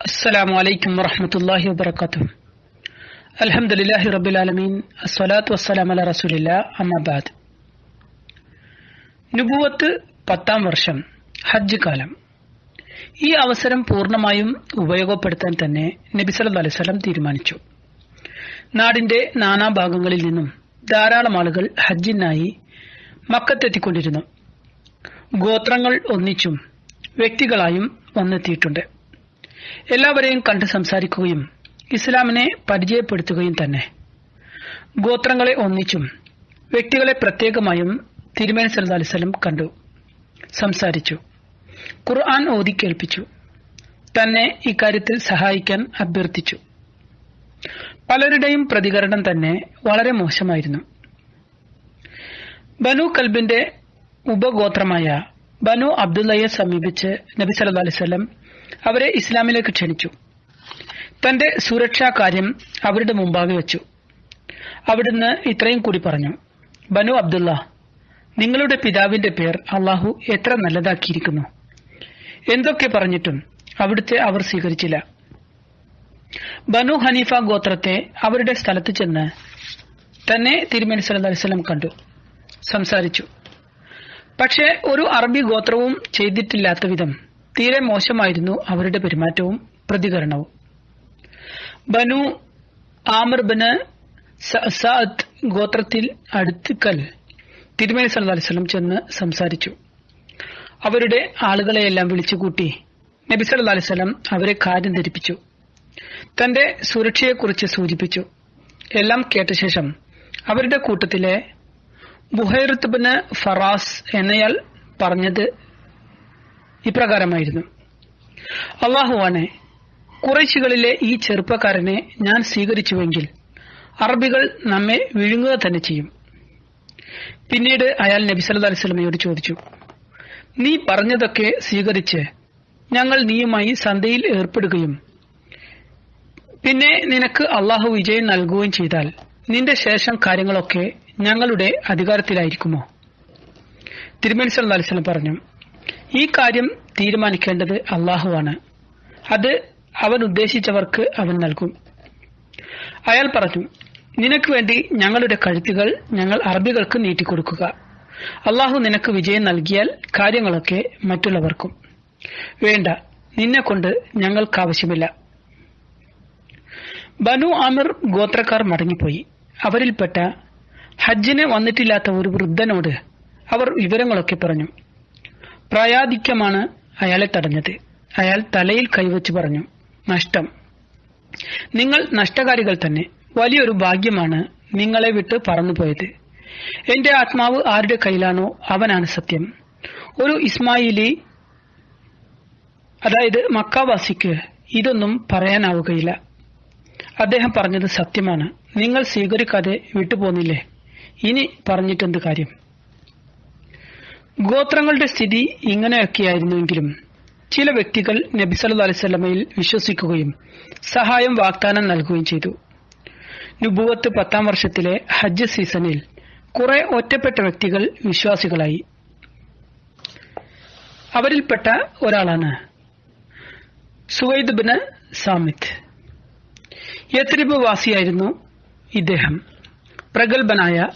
السلام عليكم ورحمة الله وبركاته الحمد لله رب العالمين الصلاة والسلام على رسول الله أما بعد നുബുവത്ത് പത്താം വർഷം ഹജ്ജ് കാലം ഈ അവസരം പൂർണ്ണമായും ഉപയോഗപ്പെടുത്താൻ തന്നെ നബി സല്ലല്ലാഹു അലൈഹി വസല്ലം തീരുമാനിച്ചു നാടിന്റെ നാനാഭാഗങ്ങളിൽ നിന്നും ധാരാളം ആളുകൾ ഹജ്ജിനായി മക്കത്തെത്തിക്കൊണ്ടിരുന്നു ഗോത്രങ്ങൾ ഒന്നിച്ചും വ്യക്തികളായും വന്നെത്തിയിട്ടുണ്ട് എല്ലാവരെയും കണ്ട് സംസാരിക്കുകയും ഇസ്ലാമിനെ പരിചയപ്പെടുത്തുകയും തന്നെ. ഗോത്രങ്ങളെ ഒന്നിച്ചും വ്യക്തികളെ പ്രത്യേകമായും തിരുമേനി സല്ലല്ലാഹു അലിസ്ലം കണ്ടു സംസാരിച്ചു ഖുർആൻ ഓതി കേൾപ്പിച്ചു തന്നെ ഇക്കാര്യത്തിൽ സഹായിക്കാൻ അഭ്യർത്ഥിച്ചു. പലരുടെയും പ്രതികരണം തന്നെ വളരെ മോശമായിരുന്നു. ബനു കൽബിന്റെ ഉപഗോത്രമായ ബനു അബ്ദുല്ലയെ സമീപിച്ച് നബി സല്ലു അലൈഹി വസല്ലം അവരെ ഇസ്ലാമിലേക്ക് ക്ഷണിച്ചു. തന്റെ സുരക്ഷാ കാര്യം അവരുടെ മുമ്പാകെ വെച്ചു. അവിടുന്ന് ഇത്രയും കൂടി പറഞ്ഞു ബനു അബ്ദുള്ള നിങ്ങളുടെ പിതാവിന്റെ പേർ അള്ളാഹു എത്ര നല്ലതാക്കിയിരിക്കുന്നു? എന്തൊക്കെ പറഞ്ഞിട്ടും അവിടുത്തെ അവർ സ്വീകരിച്ചില്ല. ബനു ഹനീഫ ഗോത്രത്തെ അവരുടെ സ്ഥലത്ത് ചെന്ന് തന്നെ തിരുമേനി സല്ലല്ലാഹു അലൈഹി വസല്ലം കണ്ടു സംസാരിച്ചു. പക്ഷേ ഒരു അറബി ഗോത്രവും ചെയ്തിട്ടില്ലാത്ത വിധം തീരെ മോശമായിരുന്നു അവരുടെ പെരുമാറ്റവും പ്രതികരണവും. ബനു ആമർ ബന് സഅദ് ഗോത്രത്തിൽ അടുത്തുക്കൽ തിരുമേനി സല്ലല്ലാഹു അലൈഹി വസല്ലം ചെന്ന് സംസാരിച്ചു. അവരുടെ ആളുകളെയെല്ലാം വിളിച്ചുകൂട്ടി നബി സല്ലല്ലാഹു അലൈഹി വസല്ലം അവരെ കാര്യം ധരിപ്പിച്ചു. തന്റെ സുരക്ഷയെക്കുറിച്ച് സൂചിപ്പിച്ചു. എല്ലാം കേട്ട ശേഷം അവരുടെ കൂട്ടത്തിലെ ബുഹൈറത്ത് ബിന് ഫറാസ് എന്നയാൾ പറഞ്ഞത് ഇപ്രകാരമായിരുന്നു. അള്ളാഹുവാണ് കുറേശികളിലെ ഈ ചെറുപ്പക്കാരനെ ഞാൻ സ്വീകരിച്ചുവെങ്കിൽ അറബികൾ നമ്മെ വിഴുങ്ങുക തന്നെ ചെയ്യും. പിന്നീട് അയാൾ നബി സല്ലാ അലൈഹി വസല്ലമയോട് ചോദിച്ചു നീ പറഞ്ഞതൊക്കെ സ്വീകരിച്ച് ഞങ്ങൾ നീയുമായി സന്ധ്യയിൽ ഏർപ്പെടുകയും പിന്നെ നിനക്ക് അള്ളാഹു വിജയം നൽകുകയും ചെയ്താൽ നിന്റെ ശേഷം കാര്യങ്ങളൊക്കെ ഞങ്ങളുടെ അധികാരത്തിലായിരിക്കുമോ? തിരുമേനി സല്ലാ അലിസ്ലം പറഞ്ഞു ഈ കാര്യം തീരുമാനിക്കേണ്ടത് അള്ളാഹുവാണ്. അത് അവൻ ഉദ്ദേശിച്ചവർക്ക് അവൻ നൽകും. അയാൾ പറഞ്ഞു നിനക്ക് വേണ്ടി ഞങ്ങളുടെ കഴുത്തുകൾ ഞങ്ങൾ അറബികൾക്ക് നീട്ടിക്കൊടുക്കുക. അള്ളാഹു നിനക്ക് വിജയം നൽകിയാൽ കാര്യങ്ങളൊക്കെ മറ്റുള്ളവർക്കും. വേണ്ട നിന്നെ കൊണ്ട് ഞങ്ങൾക്കാവശ്യമില്ല ബനു ആമിർ ഗോത്രക്കാർ മടങ്ങിപ്പോയി. അവരിൽപ്പെട്ട ഹജ്ജിന് വന്നിട്ടില്ലാത്ത ഒരു വൃദ്ധനോട് അവർ വിവരങ്ങളൊക്കെ പറഞ്ഞു. പ്രായാധിക്യമാണ് അയാളെ തടഞ്ഞത്. അയാൾ തലയിൽ കൈവച്ച് പറഞ്ഞു നഷ്ടം. നിങ്ങൾ നഷ്ടകാരികൾ തന്നെ. വലിയൊരു ഭാഗ്യമാണ് നിങ്ങളെ വിട്ട് പറന്നുപോയത് എന്റെ ആത്മാവ് ആരുടെ കയ്യിലാണോ അവനാണ് സത്യം. ഒരു ഇസ്മായിലി അതായത് മക്കാവാസിക്ക് ഇതൊന്നും പറയാനാവുകയില്ല. അദ്ദേഹം പറഞ്ഞത് സത്യമാണ്. നിങ്ങൾ സ്വീകരിക്കാതെ വിട്ടുപോന്നില്ലേ? ഇനി പറഞ്ഞിട്ടെന്ത് കാര്യം? ഗോത്രങ്ങളുടെ സ്ഥിതി ഇങ്ങനെയൊക്കെയായിരുന്നുവെങ്കിലും ചില വ്യക്തികൾ നബിസല്ലു അലൈസ്മയിൽ വിശ്വസിക്കുകയും സഹായം വാഗ്ദാനം നൽകുകയും ചെയ്തു. നുബുവത്ത് പത്താം വർഷത്തിലെ ഹജ്ജ് സീസണിൽ കുറെ ഒറ്റപ്പെട്ട വ്യക്തികൾ വിശ്വാസികളായി. അവരിൽപ്പെട്ട ഒരാളാണ് സുവൈദ് ബിന് സാമിത്ത്. യത്രിബ് വാസിയായിരുന്നു ഇദ്ദേഹം. പ്രഗത്ഭനായ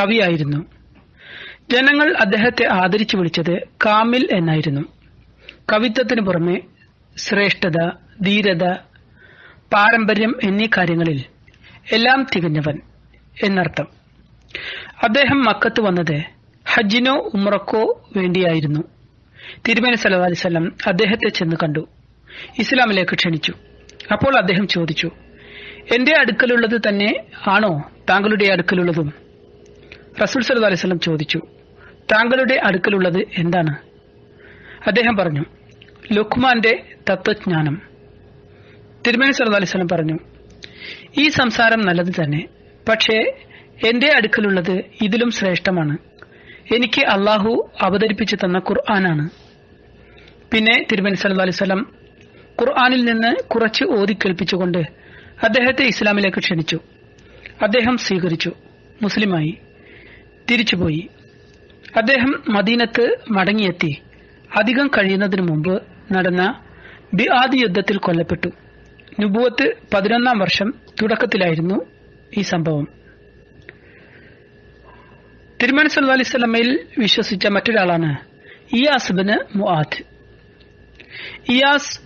കവിയായിരുന്നു. ജനങ്ങൾ അദ്ദേഹത്തെ ആദരിച്ചു വിളിച്ചത് കാമിൽ എന്നായിരുന്നു. കവിത്വത്തിനു പുറമെ ശ്രേഷ്ഠത ധീരത പാരമ്പര്യം എന്നീ കാര്യങ്ങളിൽ എല്ലാം തികഞ്ഞവൻ എന്നർത്ഥം. അദ്ദേഹം മക്കത്ത് വന്നത് ഹജ്ജിനോ ഉമ്രക്കോ വേണ്ടിയായിരുന്നു. തിരുമേനി സല്ലല്ലാഹു അലൈഹി വസല്ലം അദ്ദേഹത്തെ ചെന്ന് കണ്ടു. ഇസ്ലാമിലേക്ക് ക്ഷണിച്ചു. അപ്പോൾ അദ്ദേഹം ചോദിച്ചു എന്റെ അടുക്കലുള്ളത് തന്നെ ആണോ? താങ്കളുടെ അടുക്കലുള്ളതും? റസൂൽ സല്ലല്ലാഹു അലൈഹി വസല്ലം ചോദിച്ചു താങ്കളുടെ അടുക്കലുള്ളത് എന്താണ്? അദ്ദേഹം പറഞ്ഞു ലുഖ്മാന്റെ തത്വജ്ഞാനം. തിരുമേനി സല്ലല്ലാഹു അലൈഹി വസല്ലം പറഞ്ഞു ഈ സംസാരം നല്ലത് തന്നെ പക്ഷേ എന്റെ അടുക്കലുള്ളത് ഇതിലും ശ്രേഷ്ഠമാണ്. എനിക്ക് അള്ളാഹു അവതരിപ്പിച്ചു തന്ന ഖുർആനാണ്. പിന്നെ തിരുമേനി സല്ലല്ലാഹു അലൈഹി വസല്ലം ഖുർആനിൽ നിന്ന് കുറച്ച് ഓതി കേൾപ്പിച്ചുകൊണ്ട് അദ്ദേഹത്തെ ഇസ്ലാമിലേക്ക് ക്ഷണിച്ചു. അദ്ദേഹം സ്വീകരിച്ചു മുസ്ലിമായി തിരിച്ചുപോയി. അദ്ദേഹം മദീനത്ത് മടങ്ങിയെത്തി. അധികം കഴിയുന്നതിനു മുമ്പ് നടന്ന ബിആദ് യുദ്ധത്തിൽ കൊല്ലപ്പെട്ടു. നുബുവത്ത് പതിനൊന്നാം വർഷം തുടക്കത്തിലായിരുന്നു ഈ സംഭവം. തിരുമണി സല്ലു അലൈഹി സ്വലമയിൽ വിശ്വസിച്ച മറ്റൊരാളാണ് ഇയാസ് ബിന് മുആദ്. ഇയാസ്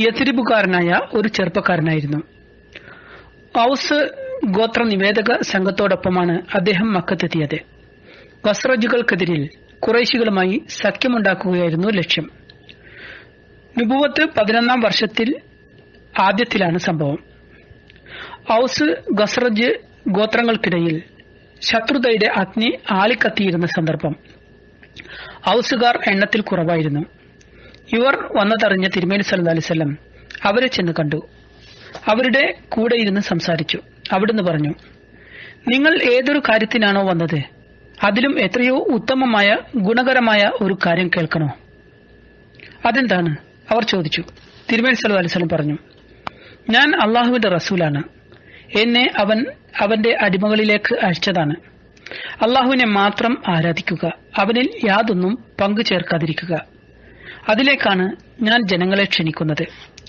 യസിരിബുകാരനായ ഒരു ചെറുപ്പക്കാരനായിരുന്നു. ഔസ് ഗോത്ര നിവേദക സംഘത്തോടൊപ്പമാണ് അദ്ദേഹം മക്കത്തെത്തിയത്. വസ്രജുകൾക്കെതിരിൽ കുറേശികളുമായി സഖ്യമുണ്ടാക്കുകയായിരുന്നു ലക്ഷ്യം. നുബുവത്ത് പതിനൊന്നാം വർഷത്തിൽ ആദ്യത്തിലാണ് സംഭവം. ഔസ് ഗസ്രജ് ഗോത്രങ്ങൾക്കിടയിൽ ശത്രുതയുടെ അഗ്നി ആളിക്കത്തിയിരുന്ന സന്ദർഭം. ഔസുകാർ എണ്ണത്തിൽ കുറവായിരുന്നു. ഇവർ വന്നതറിഞ്ഞ തിരുമേനി സല്ലു അലിസ്വല്ലം അവരെ ചെന്ന് കണ്ടു. അവരുടെ കൂടെ ഇരുന്ന് സംസാരിച്ചു. അവിടുന്ന് പറഞ്ഞു നിങ്ങൾ ഏതൊരു കാര്യത്തിനാണോ വന്നത്? അതിലും എത്രയോ ഉത്തമമായ ഗുണകരമായ ഒരു കാര്യം കേൾക്കണോ? അതെന്താണ്? അവർ ചോദിച്ചു. തിരുമേനി സല്ലു അലിസ്വലം പറഞ്ഞു ഞാൻ അള്ളാഹുവിന്റെ റസൂലാണ്. എന്നെ അവൻ അവന്റെ അടിമകളിലേക്ക് അയച്ചതാണ്. അള്ളാഹുവിനെ മാത്രം ആരാധിക്കുക അവനിൽ യാതൊന്നും പങ്കു ചേർക്കാതിരിക്കുക. അതിലേക്കാണ് ഞാൻ ജനങ്ങളെ ക്ഷണിക്കുന്നത്.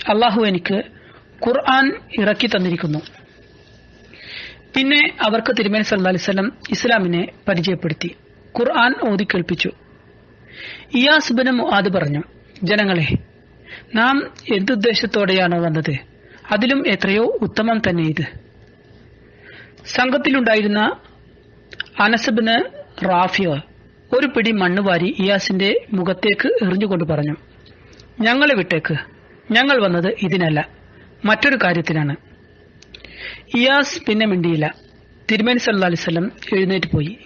അള്ളാഹു എനിക്ക് ഖുർആൻ ഇറക്കി തന്നിരിക്കുന്നു. പിന്നെ അവർക്ക് തിരുമേനി സല്ലാ അലിസ്ലം ഇസ്ലാമിനെ പരിചയപ്പെടുത്തി. ഖുർആൻ ഓതി കേൾപ്പിച്ചു. ഇയാസ് ബിൻ മുആദ് പറഞ്ഞു ജനങ്ങളെ നാം എന്തുദ്ദേശത്തോടെയാണോ വന്നത്? അതിലും എത്രയോ ഉത്തമം തന്നെ ഇത്. സംഘത്തിലുണ്ടായിരുന്ന അനസബിന് റാഫിയ ഒരു പിടി മണ്ണ് വാരി ഇയാസിന്റെ മുഖത്തേക്ക് എറിഞ്ഞുകൊണ്ട് പറഞ്ഞു ഞങ്ങളെ വിട്ടേക്ക്. ഞങ്ങൾ വന്നത് ഇതിനല്ല മറ്റൊരു കാര്യത്തിനാണ്. ഇയാസ് പിന്നെ മിണ്ടിയില്ല. തിരുമേനി സല്ലല്ലാഹു അലിസ്ലം എഴുന്നേറ്റ് പോയി.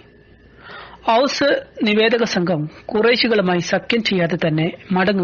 ഔസ് നിവേദക സംഘം കുറേശികളുമായി സഖ്യം ചെയ്യാതെ തന്നെ മടങ്ങുക